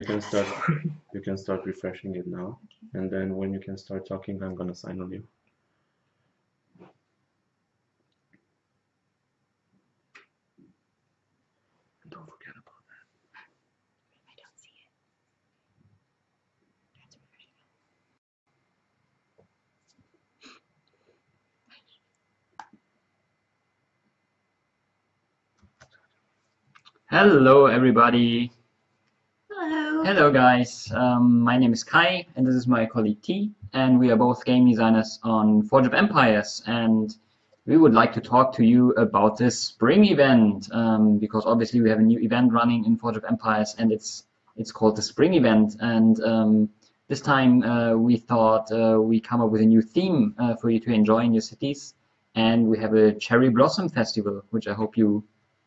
You can start. You can start refreshing it now, and then when you can start talking, I'm gonna sign on you. And don't forget about that. I don't see it. That's refreshing. Hello, everybody. Hello. Hello, guys. Um, my name is Kai, and this is my colleague T, and we are both game designers on Forge of Empires, and we would like to talk to you about this spring event, um, because obviously we have a new event running in Forge of Empires, and it's it's called the Spring Event, and um, this time uh, we thought uh, we come up with a new theme uh, for you to enjoy in your cities, and we have a Cherry Blossom Festival, which I hope you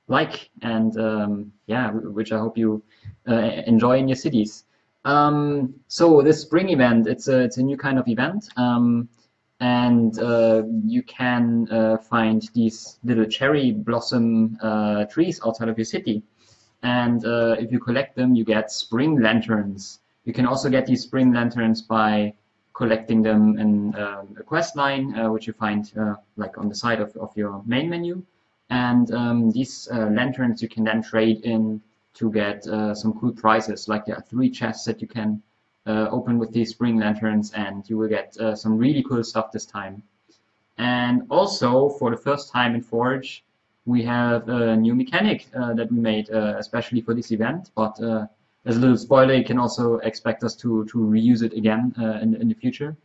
like, and um, yeah, which I hope you uh, enjoy in your cities. Um, so this spring event, it's a it's a new kind of event, um, and uh, you can uh, find these little cherry blossom uh, trees outside of your city. And uh, if you collect them, you get spring lanterns. You can also get these spring lanterns by collecting them in um, a quest line, uh, which you find like on the side of, of your main menu. And um, these lanterns you can then trade in to get uh, some cool prizes. Like there are three chests that you can uh, open with these spring lanterns, and you will get uh, some really cool stuff this time. And also, for the first time in Forge, we have a new mechanic uh, that we made uh, especially for this event. But uh, as a little spoiler, you can also expect us to to reuse it again in in the future.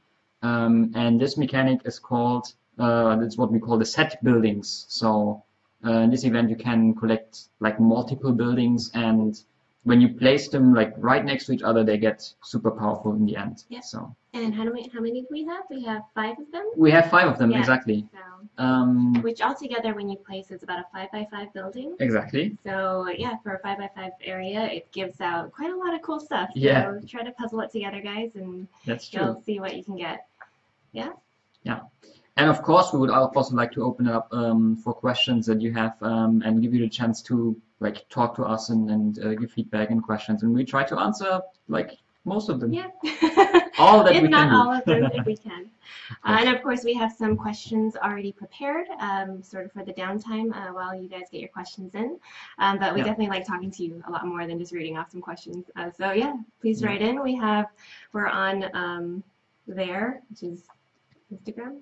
Um, and this mechanic is called that's what we call the set buildings. So uh, in this event, you can collect like multiple buildings, and when you place them like right next to each other, they get super powerful in the end. Yep. So. And how many how many do we have? We have five of them. We have five of them Yeah. exactly. So, Um, which altogether, when you place, is about a five by five building. exactly. So yeah, for a five by five area, it gives out quite a lot of cool stuff. Yeah. So try to puzzle it together, guys, and That's true. you'll see what you can get. And of course, we would also like to open it up um, for questions that you have um, and give you the chance to like talk to us and, and uh, give feedback and questions, and we try to answer like most of them. Yeah. All that if we not can do. all of them, if we can. Uh, and of course, we have some questions already prepared, um, sort of for the downtime uh, while you guys get your questions in. Um, but we Yeah. definitely like talking to you a lot more than just reading off some questions. Uh, so yeah, please Yeah. write in. We have, we're on um, there, which is Instagram.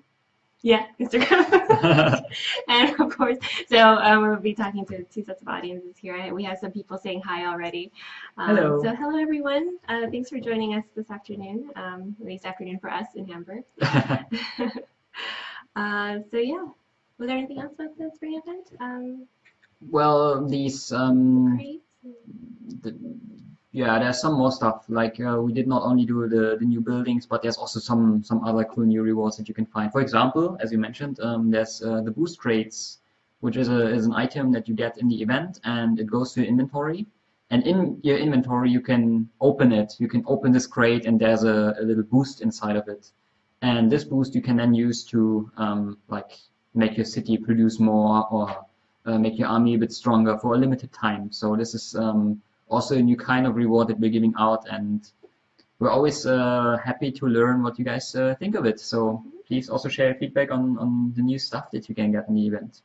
Yeah, Instagram. and of course, so um, we'll be talking to two sets of audiences here. We have some people saying hi already. Um, Hello. So hello everyone. Uh, thanks for joining us this afternoon, um, at least afternoon for us in Hamburg. uh, so yeah, was there anything else about the spring event? Um, well, these um, the, yeah, there's some more stuff. Like uh, we did not only do the, the new buildings, but there's also some some other cool new rewards that you can find. For example, as you mentioned, um, there's uh, the boost crates, which is a is an item that you get in the event, and it goes to your inventory. And in your inventory, you can open it. You can open this crate, and there's a, a little boost inside of it. And this boost you can then use to um, like make your city produce more or uh, make your army a bit stronger for a limited time. So this is um, also a new kind of reward that we're giving out, and we're always uh, happy to learn what you guys uh, think of it. So please also share feedback on, on the new stuff that you can get in the event.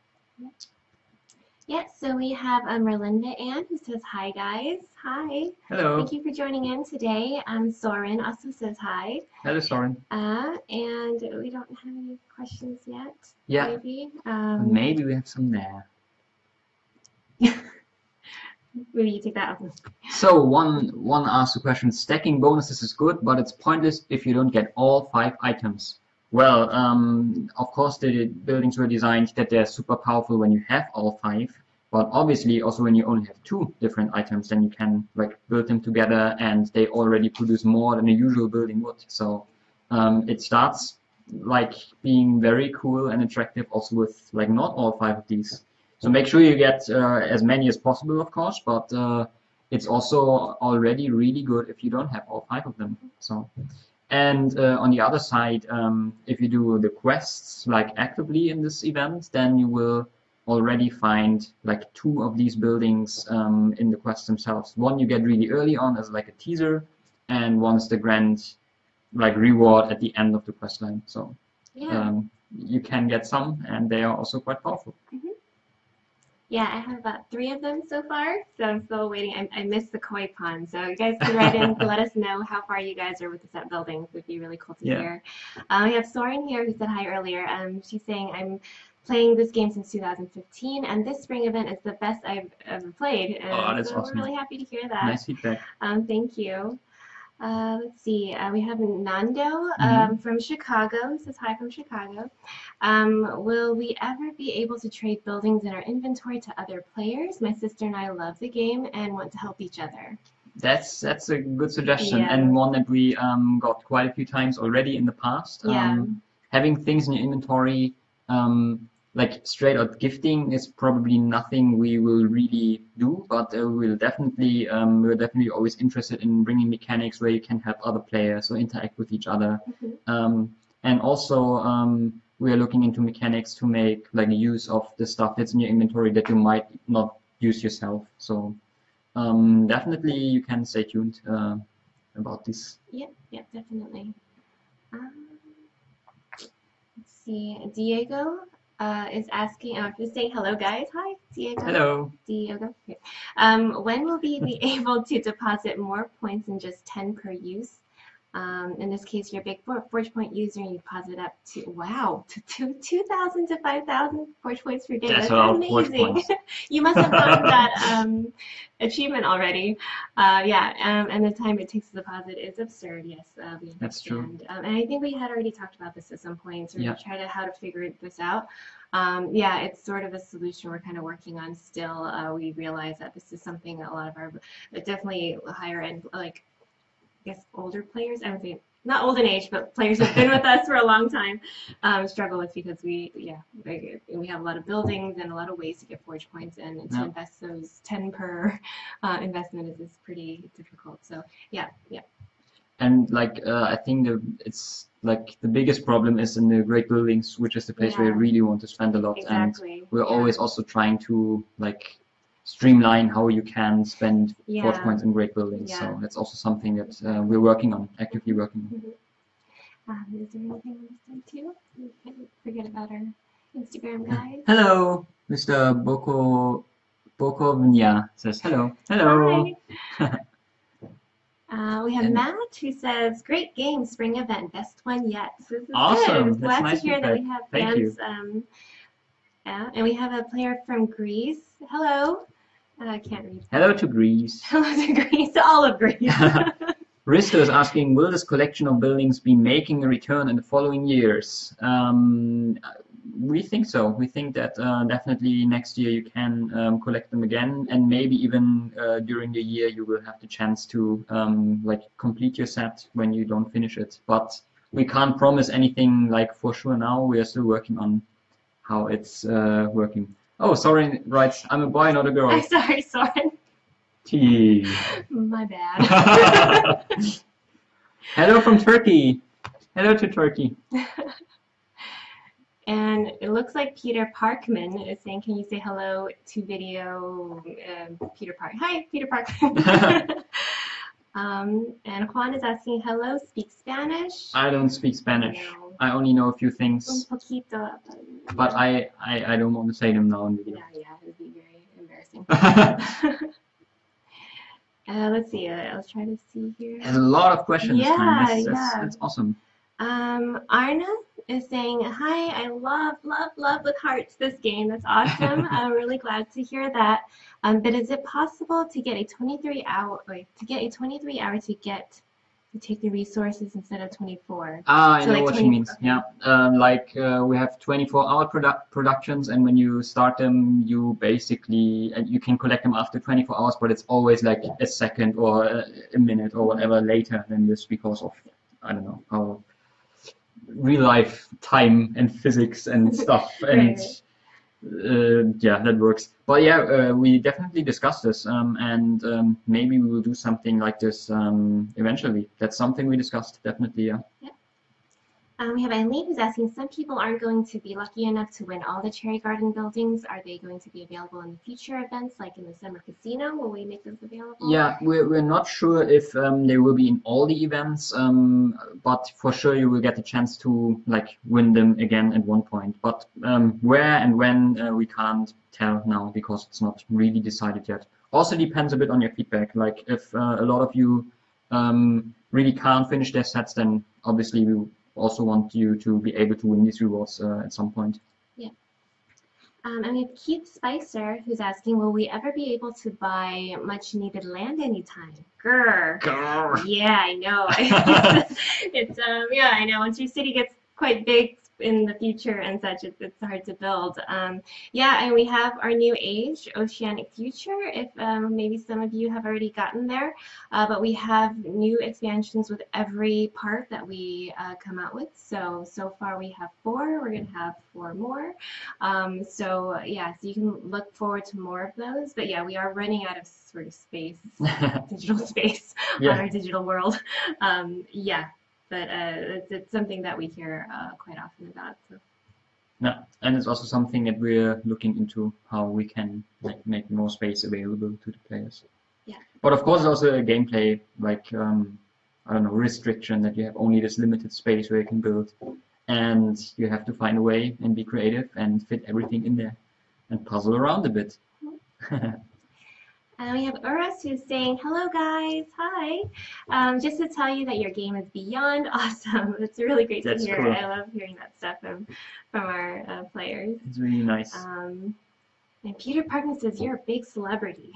Yeah, so we have um, Merlinda Ann who says hi guys. Hi. Hello. Thank you for joining in today. Um, Soren also says hi. Hello, Soren. Uh, and we don't have any questions yet. Yeah, Maybe. Um, maybe we have some there. maybe you take that one. So one one asked the question: stacking bonuses is good, but it's pointless if you don't get all five items. Well, um, of course the buildings were designed that they're super powerful when you have all five, but obviously also when you only have two different items, then you can like build them together, and they already produce more than a usual building would. So um, it starts like being very cool and attractive also with like not all five of these. So make sure you get uh, as many as possible, of course, but uh, it's also already really good if you don't have all five of them. So, and uh, on the other side, um, if you do the quests like actively in this event, then you will already find like two of these buildings um, in the quests themselves. One you get really early on as like a teaser, and one's the grand like reward at the end of the quest line. So Yeah. um, you can get some, and they are also quite powerful. Yeah, I have about three of them so far, so I'm still waiting. I, I missed the koi pond, so you guys can write in to let us know how far you guys are with the set buildings. It would be really cool to Yeah. hear. Um, we have Soren here who said hi earlier. Um, she's saying I'm playing this game since 2015, and this spring event is the best I've ever played. And Oh, that's so awesome. we're really happy to hear that. Nice feedback. Um, thank you. Uh, let's see. Uh, we have Nando Mm-hmm. um, from Chicago. He says hi from Chicago. Um, will we ever be able to trade buildings in our inventory to other players? My sister and I love the game and want to help each other. That's that's a good suggestion Yeah. and one that we um, got quite a few times already in the past. Yeah. Um, having things in your inventory, um, like straight out gifting, is probably nothing we will really do, but uh, we'll definitely um, we're definitely always interested in bringing mechanics where you can help other players or interact with each other. Mhm. Um, and also um, we are looking into mechanics to make like use of the stuff that's in your inventory that you might not use yourself. So um, definitely you can stay tuned uh, about this. Yep, yep, definitely. Um, let's see. Diego uh, is asking, uh, just saying hello, guys. Hi, Diego. Hello. Diego. Um, when will we be able to deposit more points than just 10 per use? Um, in this case, you're a big For- Forge Point user and you deposit up to, wow, to two- 2,000 to 5,000 Forge Points per day. That's That's, a lot of Forge amazing. you must have gotten that um, achievement already. Uh, yeah, um, and the time it takes to deposit is absurd, yes. Uh, we That's true. understand. Um, and I think we had already talked about this at some point, sort Yeah. of try to how to figure this out. Um, yeah, it's sort of a solution we're kind of working on still. Uh, we realize that this is something a lot of our, definitely higher end, like, guess older players, I would say, not old in age, but players who've been with us for a long time, um, struggle with because we, yeah, we we have a lot of buildings and a lot of ways to get forge points, and to Yeah. invest those 10 per uh, investment is, is pretty difficult. So, yeah, yeah. And like uh, I think the, it's like the biggest problem is in the great buildings, which is the place where you really want to spend a lot. And we're yeah. always also trying to like streamline how you can spend forge points in great buildings. Yeah. So that's also something that uh, we're working on, actively working on. Um, is there anything on this too? We forget about our Instagram guys. Hello, Mr. Boko Bokovnia says hello. Hello. Uh, we have And- Matt who says, "Great game, spring event, best one yet." So this is Awesome. good. Glad nice to hear that we have Thank fans. Um, yeah, and we have a player from Greece. Hello. I can't read. Hello to Greece. Hello to Greece, to all of Greece. Risto is asking, will this collection of buildings be making a return in the following years? Um, we think so. We think that uh, definitely next year you can um, collect them again, and maybe even uh, during the year you will have the chance to um, like complete your set when you don't finish it. But we can't promise anything like for sure now. We are still working on how it's uh, working. Oh, sorry, right. I'm a boy, not a girl. I'm sorry, Soren. T. My bad. Hello from Turkey. Hello to Turkey. And it looks like Peter Parkman is saying, "Can you say hello to video, um, Peter Park? Hi, Peter Parkman." um, and Juan is asking, "Hello, speak Spanish?" I don't speak Spanish. No. I only know a few things, but I, I, I don't want to say them now video. Yeah, yeah, it would be very embarrassing. uh, let's see. Uh, I'll try to see here. There's a lot of questions. Yeah, man. That's, that's, yeah. that's awesome. Um, Arna is saying, Hi, I love, love, love with hearts this game. That's awesome. I'm really glad to hear that. Um, but is it possible to get a 23 hour, wait, to get a 23 hour to get, to take the resources instead of 24? Ah, I So know like what she 20 means. Yeah, um, like uh, we have 24-hour produ- productions, and when you start them, you basically and you can collect them after 24 hours, but it's always like a second or a, a minute or whatever later than this because of I don't know how real life time and physics and stuff and. Uh, yeah, that works. But yeah, uh, we definitely discussed this, um, and um, maybe we will do something like this um, eventually. That's something we discussed, definitely. Yeah. Um, we have Eileen who's asking, some people aren't going to be lucky enough to win all the Cherry Garden buildings. Are they going to be available in the future events, like in the Summer Casino? Will we make those available? Yeah, we're, we're not sure if um, they will be in all the events, um, but for sure you will get the chance to like win them again at one point. But um, where and when uh, we can't tell now because it's not really decided yet. Also depends a bit on your feedback. Like if uh, a lot of you um, really can't finish their sets, then obviously we also want you to be able to win these rewards uh, at some point. Um, and we have Keith Spicer who's asking, will we ever be able to buy much needed land anytime? Grr. Yeah, I know. it's um yeah, I know. Once your city gets quite big in the future and such, it's, it's hard to build. Um, yeah, and we have our new age, Oceanic Future. If um, maybe some of you have already gotten there, uh, but we have new expansions with every part that we uh, come out with. So so far we have four. We're gonna have four more. Um, so yeah, so you can look forward to more of those. But yeah, we are running out of sort of space, digital space on our digital world. Um, yeah, but uh, it's, it's something that we hear uh, quite often about. So. yeah, and it's also something that we're looking into how we can like make more space available to the players. Yeah. But of course, also a gameplay like um, I don't know restriction that you have only this limited space where you can build, and you have to find a way and be creative and fit everything in there, and puzzle around a bit. And we have Uras who's saying, hello guys, hi. Um, just to tell you that your game is beyond awesome. It's really great That's to hear. cool. I love hearing that stuff from, from our uh, players. It's really nice. Um, and Peter Parkin says, you're a big celebrity.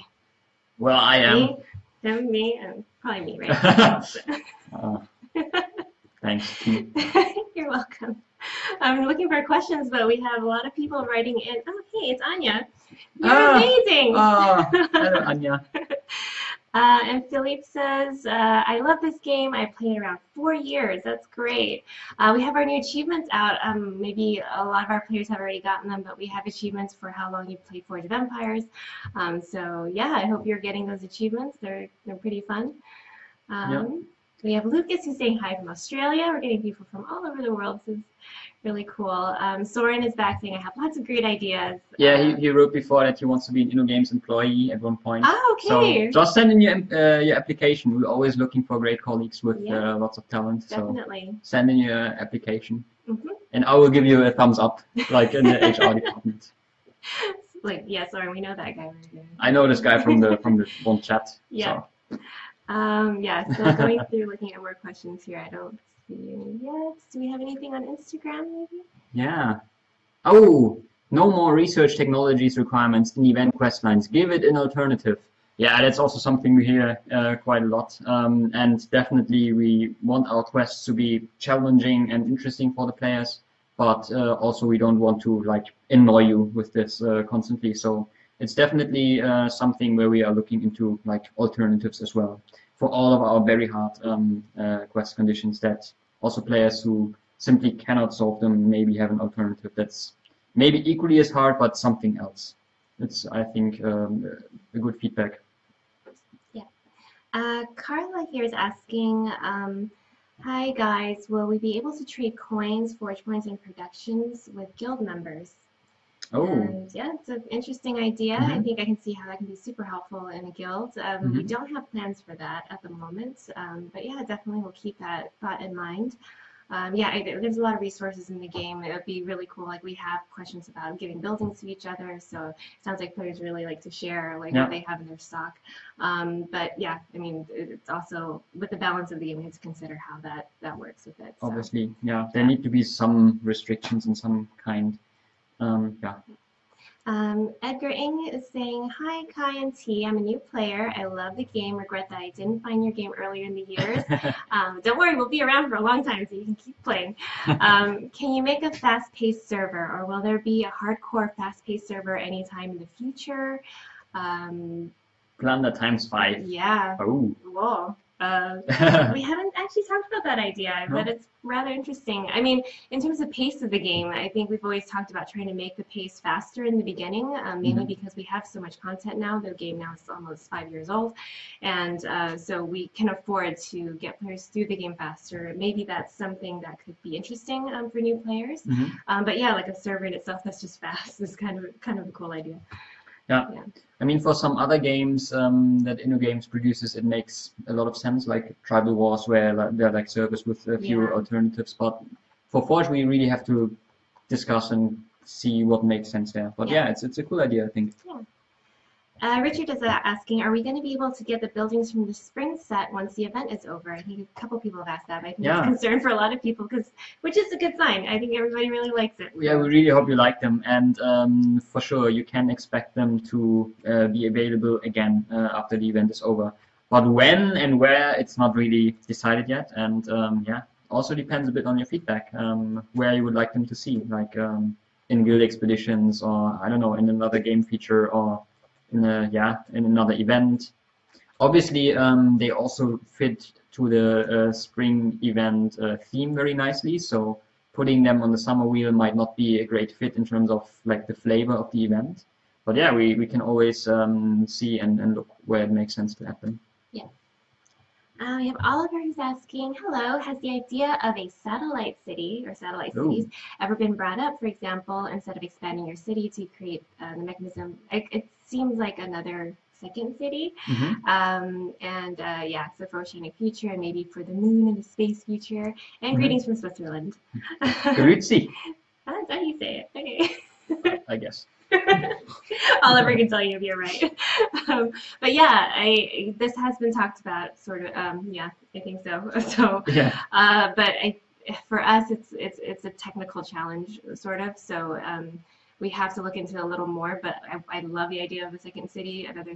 well, I am. Me? Him, me, and probably me, right? Uh, thanks. You're welcome. I'm looking for questions, but we have a lot of people writing in. Oh, hey, it's Anya. You're Ah, amazing. Ah, hello, Anya. Uh, and Philippe says, uh, I love this game. I played around four years. That's great. Uh, we have our new achievements out. Um, maybe a lot of our players have already gotten them, but we have achievements for how long you've played Forge of Empires. Um, so yeah, I hope you're getting those achievements. They're they're pretty fun. Um, We have Lucas who's saying hi from Australia. We're getting people from all over the world. This is really cool. Um, Soren is back saying, I have lots of great ideas. Yeah, Uh, he, he wrote before that he wants to be an InnoGames employee at one point. Oh, okay. So just send in your uh, your application. We're always looking for great colleagues with Yeah. uh, lots of talent. So Definitely. send in your application, Mhm. and I will give you a thumbs up, like in the HR department. Like, yeah, sorry, we know that guy. Right. I know this guy from the from the one chat. Yeah. So. Um, yeah, so going through looking at more questions here, I don't see any yet. Do we have anything on Instagram maybe? Yeah. Oh, no more research technologies requirements in event quest lines. Give it an alternative. Yeah, that's also something we hear uh, quite a lot. Um, and definitely we want our quests to be challenging and interesting for the players, but uh, also we don't want to like annoy you with this uh, constantly. So it's definitely uh, something where we are looking into like alternatives as well for all of our very hard um, uh, quest conditions that also players who simply cannot solve them maybe have an alternative that's maybe equally as hard but something else. It's I think um, a good feedback. Uh, Carla here is asking, um, hi guys, will we be able to trade coins, forge points, and productions with guild members? Oh, And yeah, it's an interesting idea. I Mhm. think I can see how that can be super helpful in a guild. Um, We Mhm. don't have plans for that at the moment, um, but yeah, definitely we'll keep that thought in mind. Um, yeah, I, there's a lot of resources in the game. It would be really cool. Like we have questions about giving buildings to each other, so it sounds like players really like to share like Yeah. what they have in their stock. Um, but yeah, I mean, it's also with the balance of the game, we have to consider how that that works with it. So. obviously, yeah. There need to be some restrictions in some kind. Um, yeah. Um, Edgar Ing is saying, Hi, Kai and T. I'm a new player. I love the game. Regret that I didn't find your game earlier in the years. Um, don't worry, we'll be around for a long time so you can keep playing. Um, can you make a fast paced server, or will there be a hardcore fast paced server anytime in the future? Um, Plunder times five. yeah. Oh, Whoa. Uh, we haven't actually talked about that idea, but it's rather interesting. I mean, in terms of pace of the game, I think we've always talked about trying to make the pace faster in the beginning, um, mainly Mhm. because we have so much content now. The game now is almost five years old, and uh, so we can afford to get players through the game faster. Maybe that's something that could be interesting um, for new players. Mhm. Um, but yeah, like a server in itself that's just fast is kind of kind of a cool idea. I mean, for some other games um, that InnoGames produces, it makes a lot of sense, like Tribal Wars, where like, they're like servers with a few Yeah. alternatives. But for Forge, we really have to discuss and see what makes sense there. But Yeah. yeah, it's it's a cool idea, I think. Uh, Richard is uh, asking, are we going to be able to get the buildings from the spring set once the event is over? I think a couple people have asked that, but I think Yeah. it's a concern for a lot of people, because which is a good sign. I think everybody really likes it. Yeah, we really hope you like them, and um, for sure you can expect them to uh, be available again uh, after the event is over. But when and where, it's not really decided yet, and um, yeah, also depends a bit on your feedback, um, where you would like them to see, like um, in guild expeditions, or I don't know, in another game feature, or in a yeah, in another event. Obviously, um, they also fit to the uh, spring event uh, theme very nicely, so putting them on the summer wheel might not be a great fit in terms of like the flavor of the event. But yeah, we, we can always um, see and, and look where it makes sense to add them. Uh, we have Oliver who's asking, hello, has the idea of a satellite city or satellite Ooh. cities ever been brought up? For example, instead of expanding your city to create uh, the mechanism, it, it seems like another second city. Mhm. Um, and uh, yeah, so for Oceanic Future and maybe for the moon and the space future. And Mhm. greetings from Switzerland. Grüezi, That's how you say it. Okay. I guess. Oliver can tell you if you're right. Um, but yeah, I this has been talked about, sort of. Um, yeah, I think so. So, Yeah. uh, but I, for us, it's it's it's a technical challenge, sort of. So um, we have to look into it a little more. But I, I love the idea of a second city, another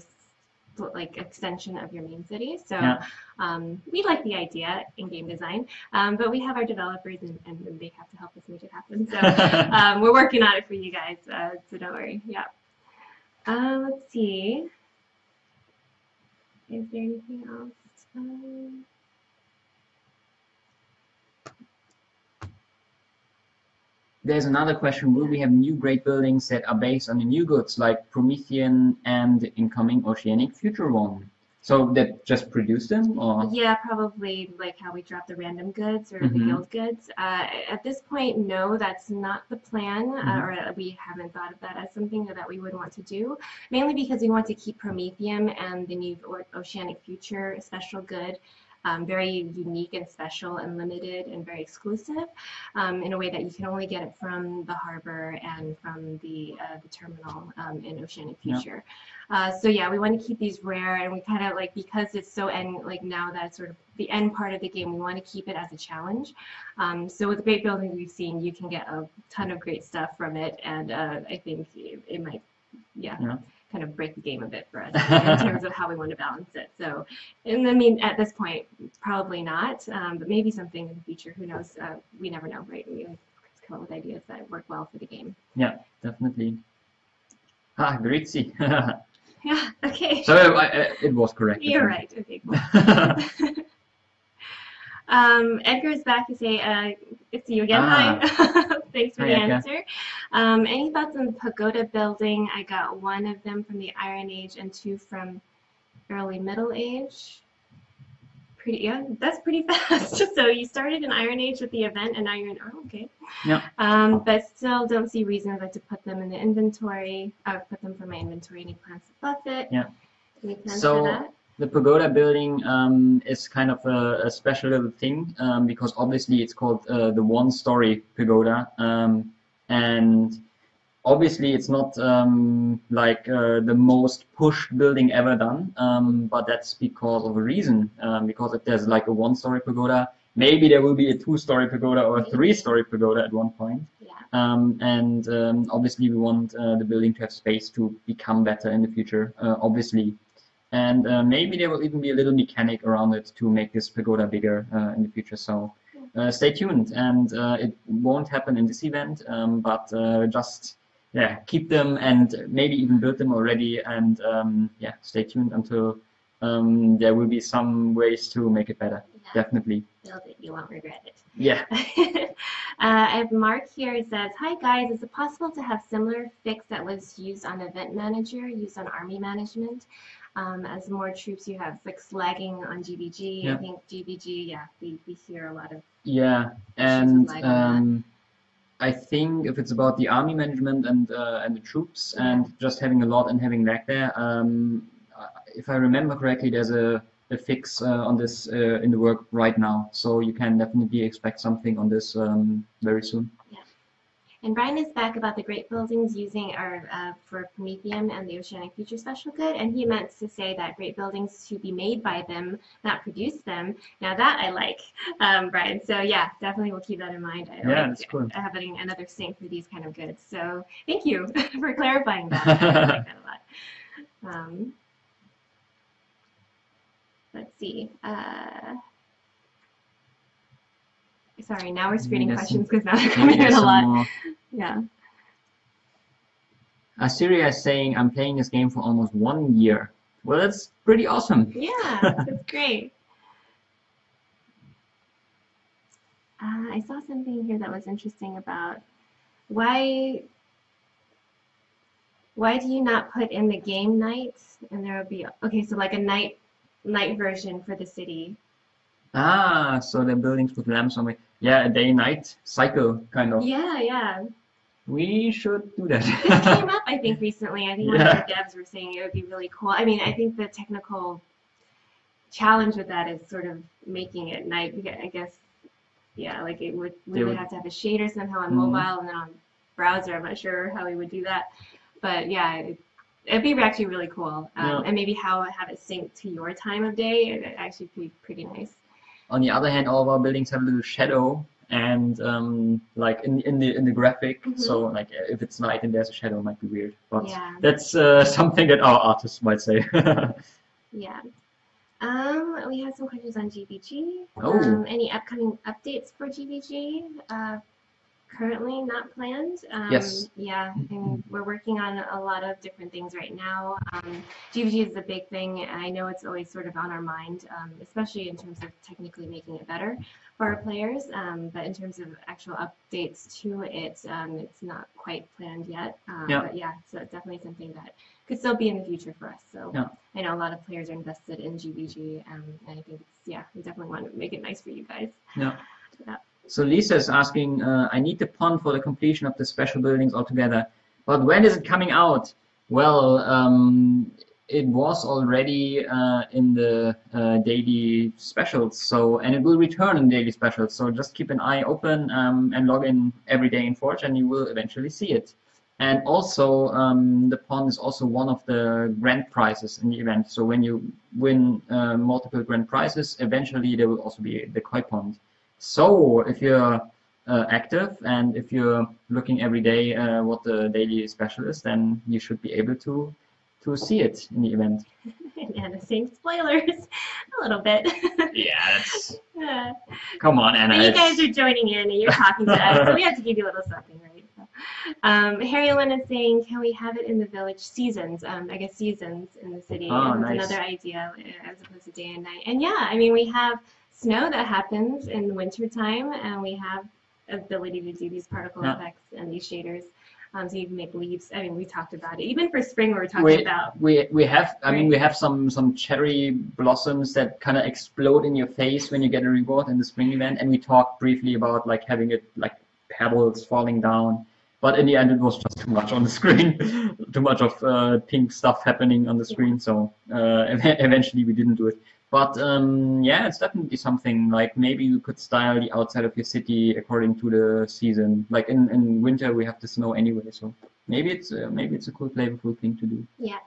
like extension of your main city. So Yeah. um, we like the idea in game design, um, but we have our developers and, and they have to help us make it happen. So um, we're working on it for you guys, uh, so don't worry. Yeah. Uh, let's see. Is there anything else? There's another question. Will we have new great buildings that are based on the new goods like Promethean and the incoming Oceanic Future one? So that just produce them or? yeah, probably like how we drop the random goods or the Mhm. guild goods. Uh, at this point, no, that's not the plan, uh, Mhm. or we haven't thought of that as something that we would want to do. Mainly because we want to keep Promethium and the new Oceanic Future special good um, very unique and special and limited and very exclusive um, in a way that you can only get it from the harbor and from the, uh, the terminal um, in Oceanic Yeah. Future. Uh, so yeah, we want to keep these rare and we kind of like, because it's so end, like now that's sort of the end part of the game, we want to keep it as a challenge. Um, so with the great building we've seen, you can get a ton of great stuff from it. And uh, I think it, it might, yeah, Yeah. Kind of break the game a bit for us in terms of how we want to balance it. So, and I mean, at this point, probably not, um, but maybe something in the future. Who knows? Uh, we never know, right? We always come up with ideas that work well for the game. Yeah, definitely. Ah, Grüezi. Yeah. Okay. so uh, it was correct. You're right. Okay. Cool. Um, Edgar is back to say, uh, it's you again. Hi. Thanks for Hi, the Edgar. answer. Um, any thoughts on the pagoda building? I got one of them from the Iron Age and two from early Middle Age. Pretty, yeah, that's pretty fast. so you started in Iron Age with the event, and now you're in. Oh, okay. Yeah. Um, but still, don't see reason like to put them in the inventory. Uh, put them for my inventory. Any plans to buff it? Yeah. Any plans So- for that? The pagoda building um, is kind of a, a special little thing um, because obviously it's called uh, the one-story pagoda, um, and obviously it's not um, like uh, the most pushed building ever done, um, but that's because of a reason. Um, because if there's like a one-story pagoda, maybe there will be a two-story pagoda or a three-story pagoda at one point. Yeah. Um, and um, obviously we want uh, the building to have space to become better in the future, uh, obviously. And uh, maybe there will even be a little mechanic around it to make this pagoda bigger uh, in the future. So uh, stay tuned. And uh, it won't happen in this event, um, but uh, just yeah, keep them and maybe even build them already. And um, yeah, stay tuned until um, there will be some ways to make it better. Yeah, Definitely. build it, you won't regret it. Yeah. uh, I have Mark here who says, Hi guys, is it possible to have similar fix that was used on Event Manager, used on Army Management? Um, as more troops you have like slagging on GVG. I think GVG, yeah, we, we hear a lot of Yeah, and lag on that. um, I think if it's about the army management and uh, and the troops and just having a lot and having lag there, um, if I remember correctly, there's a, a fix uh, on this uh, in the work right now, so you can definitely expect something on this um, very soon. And Brian is back about the great buildings using our uh, for Promethium and the Oceanic Future Special Good, and he meant to say that great buildings to be made by them, not produce them. Now that I like, um, Brian. So yeah, definitely we'll keep that in mind. I Yeah, like that's cool. having another sink for these kind of goods. So thank you for clarifying that. I like that a lot. Um, let's see. Uh, sorry, now we're screening Maybe questions because now they're coming in a lot. more. Yeah. Assyria is saying, I'm playing this game for almost one year. Well, that's pretty awesome. Yeah, that's great. Uh, I saw something here that was interesting about why why do you not put in the game nights and there will be okay so like a night night version for the city Ah, so the buildings with lamps on it. Yeah, a day-night cycle, kind of. yeah yeah We should do that. this came up i think recently i think one of the devs were saying it would be really cool i mean i think the technical challenge with that is sort of making it night i guess yeah like it would we would would- have to have a shader somehow on Mhm. mobile and then on browser i'm not sure how we would do that but yeah it, it'd be actually really cool um, Yeah. and maybe how have it sync to your time of day it actually be pretty nice On the other hand, all of our buildings have a little shadow, and um, like in in the in the graphic, Mhm. so like if it's night and there's a shadow, it might be weird. But yeah that's uh, something that our artists might say. Yeah. Um, we have some questions on GVG. Oh. Um, any upcoming updates for GVG? Uh, currently not planned. Um, Yes. Yeah, and we're working on a lot of different things right now. Um, GVG is a big thing. and I know it's always sort of on our mind, um, especially in terms of technically making it better for our players. Um, but in terms of actual updates to it, um, it's not quite planned yet. Um, Yeah. But yeah, so it's definitely something that could still be in the future for us. So Yeah. I know a lot of players are invested in GVG, um, and I think it's, yeah, we definitely want to make it nice for you guys. So Lisa is asking, uh, I need the pond for the completion of the special buildings altogether, but when is it coming out? Well, um, it was already uh, in the uh, daily specials, so and it will return in daily specials. So just keep an eye open um, and log in every day in Forge, and you will eventually see it. And also, um, the pond is also one of the grand prizes in the event. So when you win uh, multiple grand prizes, eventually there will also be the koi pond. So if you're uh, active and if you're looking every day uh, what the daily special is, then you should be able to to see it in the event. and Anna saying spoilers a little bit. Yeah, Uh, come on, Anna. but you guys are joining in and you're talking to us, so we have to give you a little something, right? So, um, Harry Lynn is saying, can we have it in the village seasons? Um, I guess seasons in the city Oh, nice. another idea uh, as opposed to day and night. And yeah, I mean, we have snow that happens in the winter time, and we have ability to do these particle Yeah. effects and these shaders. Um, so you can make leaves. I mean, we talked about it. Even for spring, we were talking we, about. we we have I mean we have some some cherry blossoms that kind of explode in your face when you get a reward in the spring event and we talked briefly about like having it like pebbles falling down but in the end it was just too much on the screen too much of uh, pink stuff happening on the screen so uh, eventually we didn't do it but um, yeah it's definitely something like maybe you could style the outside of your city according to the season like in, in winter we have the snow anyway so maybe it's uh, maybe it's a cool flavorful thing to do Yeah.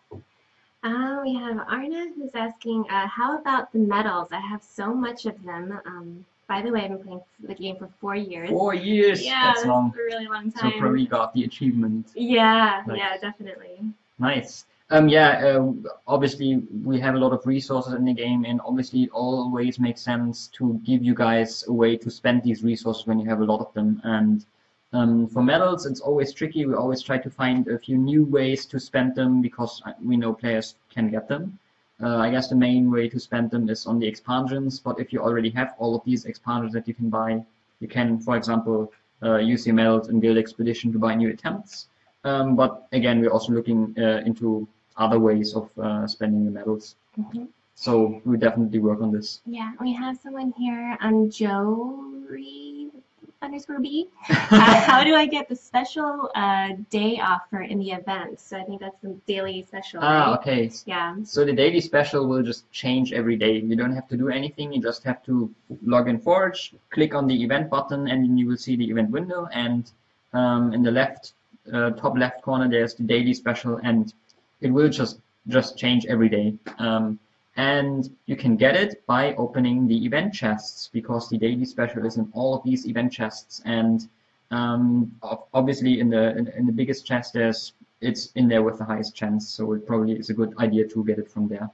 Uh, we have Arna who's asking, uh, how about the medals? I have so much of them. Um, by the way, I've been playing the game for four years. Four years. yeah, That's long. a really long time. So probably got the achievement. Yeah, yeah, definitely. Nice. Um, yeah, uh, obviously we have a lot of resources in the game, and obviously it always makes sense to give you guys a way to spend these resources when you have a lot of them. And um, for medals, it's always tricky. We always try to find a few new ways to spend them because uh, we know players can get them. uh, I guess the main way to spend them is on the expansions. But if you already have all of these expansions that you can buy, you can, for example, uh, use your medals in Guild Expedition to buy new attempts. Um, but again, we're also looking uh, into other ways of uh, spending the medals. Mhm. So we definitely work on this. Yeah, we have someone here on Jory underscore B. Uh, how do I get the special uh, day offer in the event? So I think that's the daily special, Ah, right? okay. Yeah. So the daily special will just change every day. You don't have to do anything. You just have to log in Forge, click on the event button, and then you will see the event window. And um, in the left, uh, top left corner, there's the daily special, and it will just just change every day. Um, and you can get it by opening the event chests because the daily special is in all of these event chests. And um, obviously, in the in, in the biggest chest, there's it's in there with the highest chance. So it probably is a good idea to get it from there.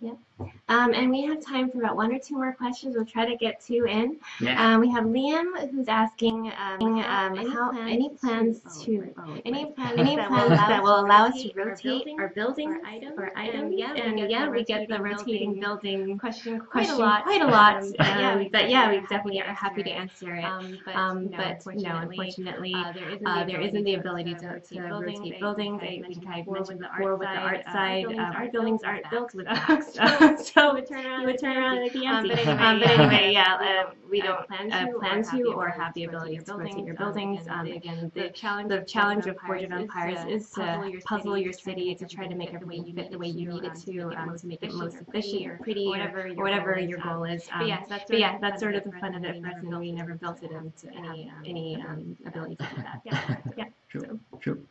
Yep, yep. Um, and we have time for about one or two more questions. We'll try to get two in. Yeah. Um, we have Liam who's asking um, um, how any plans to any plans any plans that will allow us to rotate our buildings or items. And yeah, we get the rotating building question question quite a lot. quite a lot. Um, but yeah, we but yeah, we definitely definitely are happy to answer it. Um, but, Um, no, but no, unfortunately, unfortunately, uh, there isn't uh, the there isn't the ability to, to rotate buildings. I I think I've mentioned mentioned before before with the art uh, side, buildings um, our buildings aren't built with backs. backs. So, you would turn around you would turn around empty. like the Um, empty. but anyway, Um, but yeah, anyway, we yeah, don't, uh, we uh, don't plan uh, to or plan have to the or ability have the to rotate ability your to rotate your buildings. buildings. Um, Um, again, the the challenge the of challenge Forge of Forge Empires is to puzzle your city to try to make everything fit the way you need it to, um, to make it most efficient or pretty or whatever your goal is, your um, goal is. But yeah, that's sort of that's sort of the fun fun of it we for us, never and we built never it built it into into any, any any ability to do that. Yeah, yeah. True. True.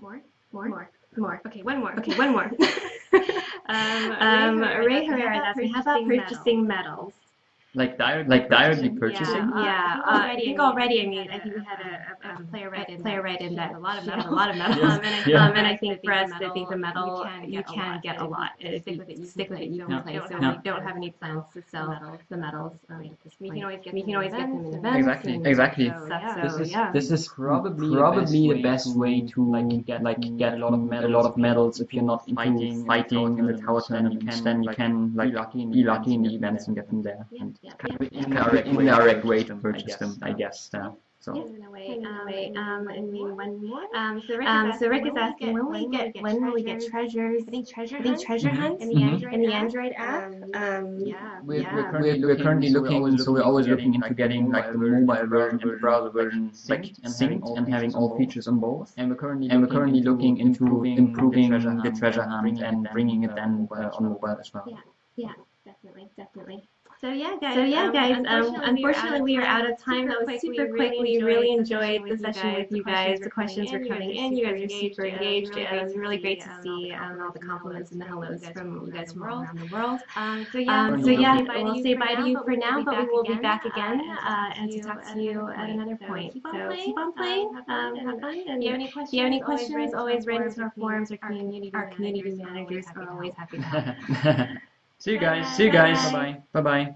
More, More? more, more. Okay, one more. Okay, one more. Um, um, Ray Ray Herrera Herrera is is asking, asking, how about purchasing medals? Like direct, like directly purchasing. Uh, Yeah, I uh, think I think already already, I I mean, mean, I think we had a, a, a um, player right in player right in that a lot of she had medals. a lot of medals. Yes. Um, and I, Yeah. um, and I think for us, I think the you metal, can you get a can lot. get a lot. If stick you with it, you stick can with it, play. you So can we play. don't So have we any don't have plans any plans to sell medals. the medals um, at this We can always get We can always get them in events events. Exactly, exactly. stuff. Yeah. So, This is yeah. this is probably probably the best way to like get like get a lot of medals, a lot of medals if you're not fighting fighting in the tower tournaments, tournaments, then then you you can, can like be lucky in the lucky in the events events and get them there. And yeah, kind yeah. of indirect, indirect way to purchase them, I guess. Yeah. So Yeah, in a way, In a um, way, um, um, and maybe one more. Um, so Rick Um, is so Rick asking, is asking when we get when will we get treasures? I think treasure I think hunt treasure Mhm. hunts in the Mhm. Android in the app. Android app. Um, Um, yeah. we're, Yeah. we're currently, we're currently looking, so we're always looking into getting like the mobile version and the browser version like synced and having all features on both. And we're currently And we're currently looking into improving the the treasure hunt and bringing it then uh, on mobile as well. Yeah. Yeah. Definitely, definitely. So yeah, guys. So yeah, um, guys. Um, unfortunately, we are out of time. That was super quick. We really enjoyed the session with you guys. The questions were coming in. You guys are super engaged. It was really great to see um, all the compliments and the hellos from you guys from all around the world. Um, so yeah, Um, We'll so say yeah, bye to we'll you say for bye now, to you but for we now, will but be we will be back again, uh, uh, and to talk to you at another point. So keep on um, playing. have fun, Um, and have fun. And If you have any questions, you have any always write into our forums. Our Our community, our community managers are always are happy always to happy to help. See you guys. See you guys. Bye bye. Bye bye.